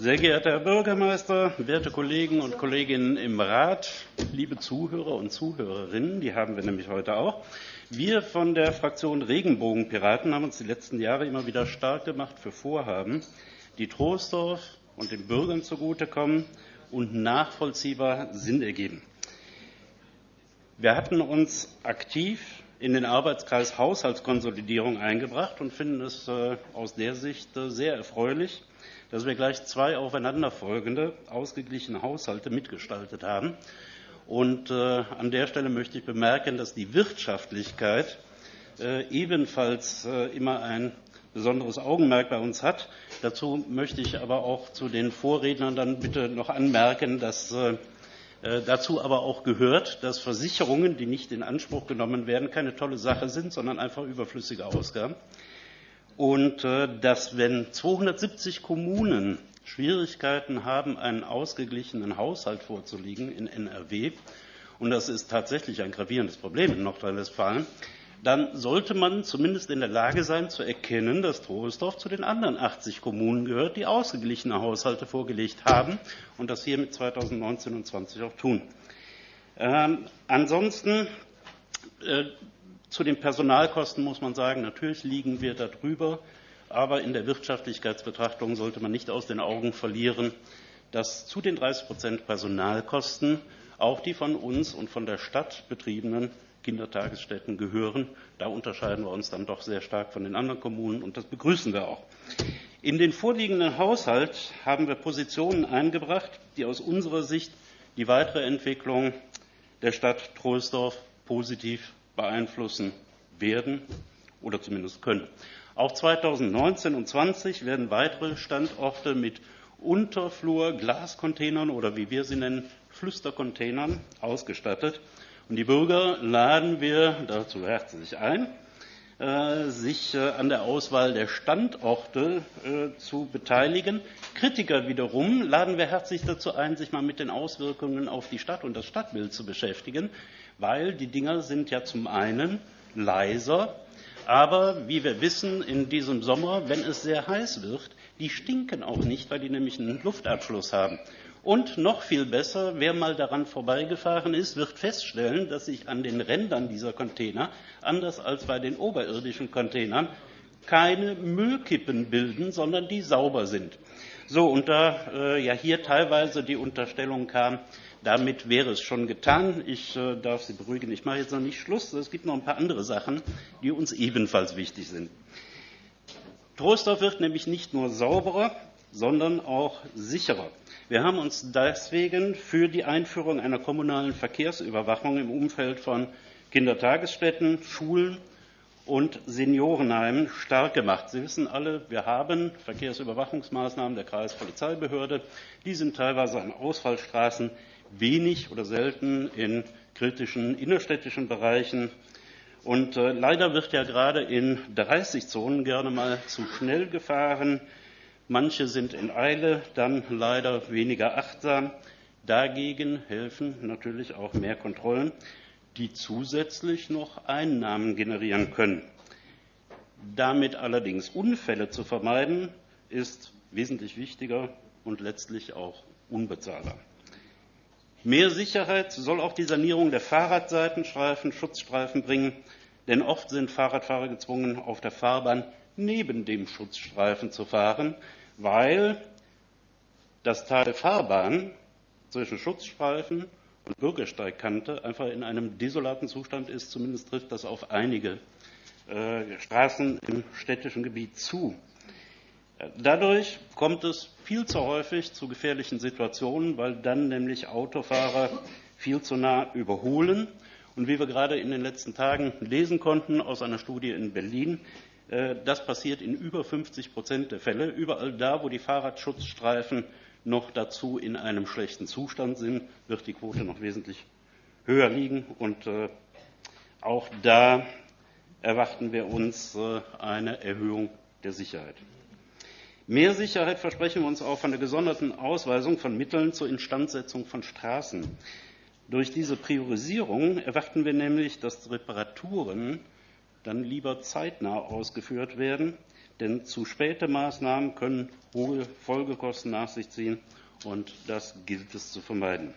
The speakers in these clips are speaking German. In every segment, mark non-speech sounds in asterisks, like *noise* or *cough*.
Sehr geehrter Herr Bürgermeister, werte Kollegen und Kolleginnen im Rat, liebe Zuhörer und Zuhörerinnen, die haben wir nämlich heute auch. Wir von der Fraktion Regenbogenpiraten haben uns die letzten Jahre immer wieder stark gemacht für Vorhaben, die Troisdorf und den Bürgern zugutekommen und nachvollziehbar Sinn ergeben. Wir hatten uns aktiv in den Arbeitskreis Haushaltskonsolidierung eingebracht und finden es äh, aus der Sicht äh, sehr erfreulich, dass wir gleich zwei aufeinanderfolgende ausgeglichene Haushalte mitgestaltet haben. Und äh, an der Stelle möchte ich bemerken, dass die Wirtschaftlichkeit ebenfalls immer ein besonderes Augenmerk bei uns hat. Dazu möchte ich aber auch zu den Vorrednern dann bitte noch anmerken, dass äh, dazu aber auch gehört, dass Versicherungen, die nicht in Anspruch genommen werden, keine tolle Sache sind, sondern einfach überflüssige Ausgaben. Und äh, dass, wenn 270 Kommunen Schwierigkeiten haben, einen ausgeglichenen Haushalt vorzulegen in NRW, und das ist tatsächlich ein gravierendes Problem in Nordrhein-Westfalen, dann sollte man zumindest in der Lage sein zu erkennen, dass Troisdorf zu den anderen 80 Kommunen gehört, die ausgeglichene Haushalte vorgelegt haben und das hier mit 2019 und 2020 auch tun. Ähm, ansonsten äh, zu den Personalkosten muss man sagen, natürlich liegen wir darüber, aber in der Wirtschaftlichkeitsbetrachtung sollte man nicht aus den Augen verlieren, dass zu den 30 Prozent Personalkosten auch die von uns und von der Stadt betriebenen Kindertagesstätten gehören. Da unterscheiden wir uns dann doch sehr stark von den anderen Kommunen, und das begrüßen wir auch. In den vorliegenden Haushalt haben wir Positionen eingebracht, die aus unserer Sicht die weitere Entwicklung der Stadt Troisdorf positiv beeinflussen werden oder zumindest können. Auch 2019 und 2020 werden weitere Standorte mit Unterflur-Glascontainern oder wie wir sie nennen, Flüstercontainern ausgestattet. Und die Bürger laden wir dazu herzlich ein, sich äh, an der Auswahl der Standorte äh, zu beteiligen. Kritiker wiederum laden wir herzlich dazu ein, sich mal mit den Auswirkungen auf die Stadt und das Stadtbild zu beschäftigen, weil die Dinger sind ja zum einen leiser, aber wie wir wissen, in diesem Sommer, wenn es sehr heiß wird, die stinken auch nicht, weil die nämlich einen Luftabschluss haben. Und noch viel besser, wer mal daran vorbeigefahren ist, wird feststellen, dass sich an den Rändern dieser Container, anders als bei den oberirdischen Containern, keine Müllkippen bilden, sondern die sauber sind. So, und da äh, ja hier teilweise die Unterstellung kam, damit wäre es schon getan. Ich äh, darf Sie beruhigen, ich mache jetzt noch nicht Schluss. Es gibt noch ein paar andere Sachen, die uns ebenfalls wichtig sind. Troisdorf wird nämlich nicht nur sauberer, sondern auch sicherer. Wir haben uns deswegen für die Einführung einer kommunalen Verkehrsüberwachung im Umfeld von Kindertagesstätten, Schulen und Seniorenheimen stark gemacht. Sie wissen alle, wir haben Verkehrsüberwachungsmaßnahmen der Kreispolizeibehörde. Die sind teilweise an Ausfallstraßen wenig oder selten in kritischen innerstädtischen Bereichen. Und äh, leider wird ja gerade in 30 Zonen gerne mal zu schnell gefahren. Manche sind in Eile, dann leider weniger achtsam. Dagegen helfen natürlich auch mehr Kontrollen, die zusätzlich noch Einnahmen generieren können. Damit allerdings Unfälle zu vermeiden, ist wesentlich wichtiger und letztlich auch unbezahlbar. Mehr Sicherheit soll auch die Sanierung der Fahrradseitenstreifen, Schutzstreifen bringen, denn oft sind Fahrradfahrer gezwungen, auf der Fahrbahn neben dem Schutzstreifen zu fahren, weil das Teil Fahrbahn zwischen Schutzstreifen und Bürgersteigkante einfach in einem desolaten Zustand ist. Zumindest trifft das auf einige äh, Straßen im städtischen Gebiet zu. Dadurch kommt es viel zu häufig zu gefährlichen Situationen, weil dann nämlich Autofahrer viel zu nah überholen. Und wie wir gerade in den letzten Tagen lesen konnten aus einer Studie in Berlin, das passiert in über 50 Prozent der Fälle. Überall da, wo die Fahrradschutzstreifen noch dazu in einem schlechten Zustand sind, wird die Quote noch wesentlich höher liegen. Und äh, auch da erwarten wir uns äh, eine Erhöhung der Sicherheit. Mehr Sicherheit versprechen wir uns auch von der gesonderten Ausweisung von Mitteln zur Instandsetzung von Straßen. Durch diese Priorisierung erwarten wir nämlich, dass Reparaturen dann lieber zeitnah ausgeführt werden, denn zu späte Maßnahmen können hohe Folgekosten nach sich ziehen, und das gilt es zu vermeiden.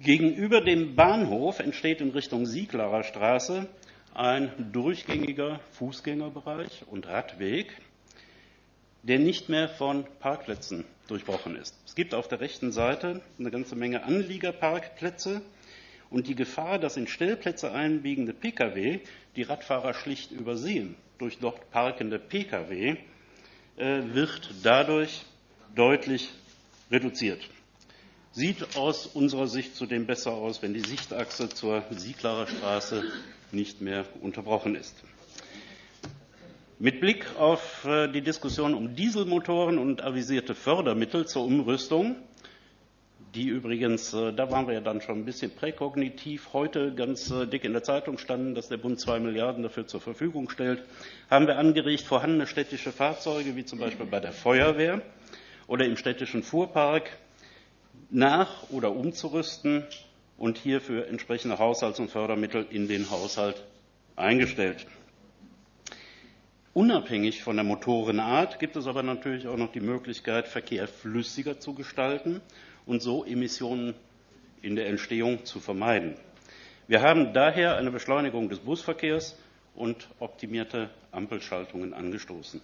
Gegenüber dem Bahnhof entsteht in Richtung Sieklarer Straße ein durchgängiger Fußgängerbereich und Radweg, der nicht mehr von Parkplätzen durchbrochen ist. Es gibt auf der rechten Seite eine ganze Menge Anliegerparkplätze und die Gefahr, dass in Stellplätze einbiegende Pkw die Radfahrer schlicht übersehen durch dort parkende Pkw, äh, wird dadurch deutlich reduziert. Sieht aus unserer Sicht zudem besser aus, wenn die Sichtachse zur Sieklarer Straße nicht mehr unterbrochen ist. Mit Blick auf äh, die Diskussion um Dieselmotoren und avisierte Fördermittel zur Umrüstung, die übrigens, äh, da waren wir ja dann schon ein bisschen präkognitiv, heute ganz äh, dick in der Zeitung standen, dass der Bund zwei Milliarden dafür zur Verfügung stellt, haben wir angeregt, vorhandene städtische Fahrzeuge, wie zum Beispiel bei der Feuerwehr oder im städtischen Fuhrpark, nach- oder umzurüsten und hierfür entsprechende Haushalts- und Fördermittel in den Haushalt eingestellt. Unabhängig von der Motorenart gibt es aber natürlich auch noch die Möglichkeit, Verkehr flüssiger zu gestalten und so Emissionen in der Entstehung zu vermeiden. Wir haben daher eine Beschleunigung des Busverkehrs und optimierte Ampelschaltungen angestoßen.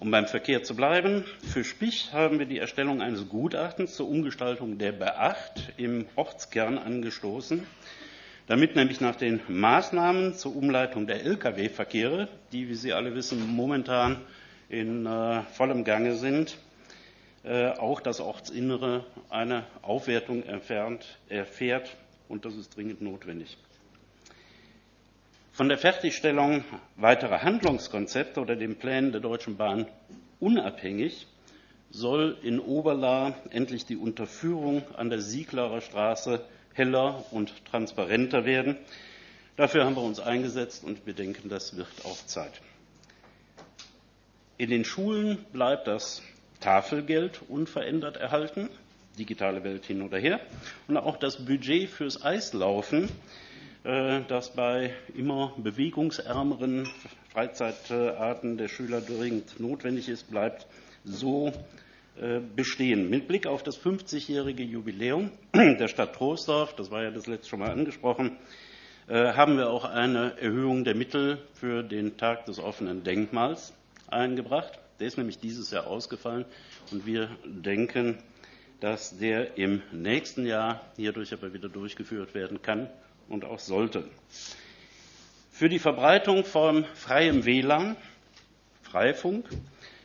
Um beim Verkehr zu bleiben, für Spich haben wir die Erstellung eines Gutachtens zur Umgestaltung der B8 im Ortskern angestoßen, damit nämlich nach den Maßnahmen zur Umleitung der Lkw-Verkehre, die, wie Sie alle wissen, momentan in äh, vollem Gange sind, auch das Ortsinnere eine Aufwertung erfährt, und das ist dringend notwendig. Von der Fertigstellung weiterer Handlungskonzepte oder den Plänen der Deutschen Bahn unabhängig soll in Oberla endlich die Unterführung an der Sieklarer Straße heller und transparenter werden. Dafür haben wir uns eingesetzt und wir denken, das wird auch Zeit. In den Schulen bleibt das Tafelgeld unverändert erhalten, digitale Welt hin oder her, und auch das Budget fürs Eislaufen äh, das bei immer bewegungsärmeren Freizeitarten der Schüler dringend notwendig ist, bleibt so äh, bestehen. Mit Blick auf das 50-jährige Jubiläum *clears throat* der Stadt Troisdorf, das war ja das letzte schon mal angesprochen, äh, haben wir auch eine Erhöhung der Mittel für den Tag des offenen Denkmals eingebracht. Der ist nämlich dieses Jahr ausgefallen und wir denken, dass der im nächsten Jahr hierdurch aber wieder durchgeführt werden kann und auch sollte. Für die Verbreitung von freiem WLAN, Freifunk,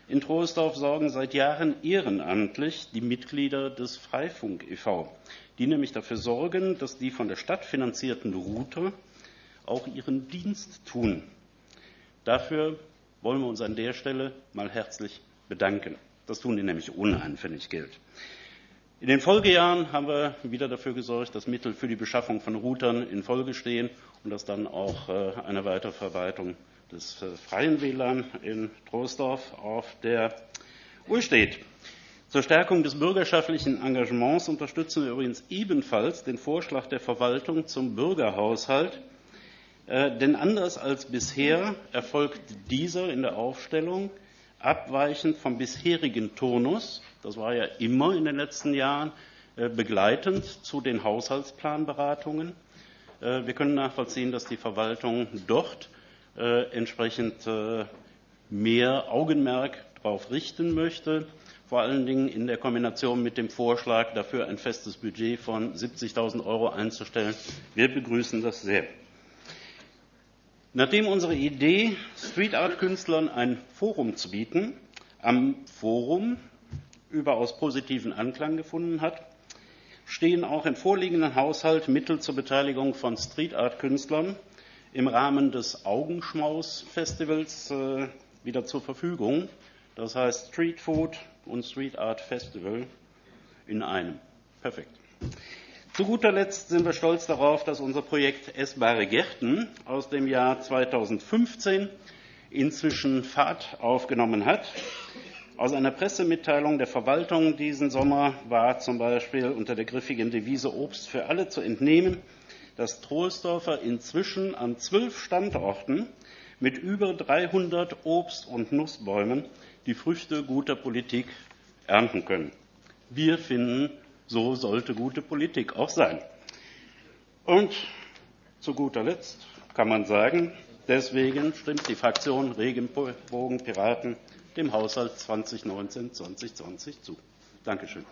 in Troisdorf sorgen seit Jahren ehrenamtlich die Mitglieder des Freifunk e.V., die nämlich dafür sorgen, dass die von der Stadt finanzierten Router auch ihren Dienst tun. Dafür wollen wir uns an der Stelle mal herzlich bedanken. Das tun die nämlich ohne ein Pfennig Geld. In den Folgejahren haben wir wieder dafür gesorgt, dass Mittel für die Beschaffung von Routern in Folge stehen und dass dann auch äh, eine weitere Verwaltung des äh, freien WLAN in Troisdorf auf der Uhr steht. Zur Stärkung des bürgerschaftlichen Engagements unterstützen wir übrigens ebenfalls den Vorschlag der Verwaltung zum Bürgerhaushalt. Äh, denn anders als bisher erfolgt dieser in der Aufstellung abweichend vom bisherigen Turnus das war ja immer in den letzten Jahren äh, begleitend zu den Haushaltsplanberatungen. Äh, wir können nachvollziehen, dass die Verwaltung dort entsprechend mehr Augenmerk darauf richten möchte, vor allen Dingen in der Kombination mit dem Vorschlag, dafür ein festes Budget von 70.000 Euro einzustellen. Wir begrüßen das sehr. Nachdem unsere Idee, Street Art Künstlern ein Forum zu bieten, am Forum überaus positiven Anklang gefunden hat, stehen auch im vorliegenden Haushalt Mittel zur Beteiligung von Street Art Künstlern im Rahmen des Augenschmaus Festivals äh, wieder zur Verfügung. Das heißt Street Food und Street Art Festival in einem. Perfekt. Zu guter Letzt sind wir stolz darauf, dass unser Projekt Essbare Gärten aus dem Jahr 2015 inzwischen Fahrt aufgenommen hat. Aus einer Pressemitteilung der Verwaltung diesen Sommer war zum Beispiel unter der griffigen Devise Obst für alle zu entnehmen, dass Troisdorfer inzwischen an zwölf Standorten mit über 300 Obst- und Nussbäumen die Früchte guter Politik ernten können. Wir finden, so sollte gute Politik auch sein. Und zu guter Letzt kann man sagen, deswegen stimmt die Fraktion Regenbogen Piraten dem Haushalt 2019-2020 zu. Dankeschön.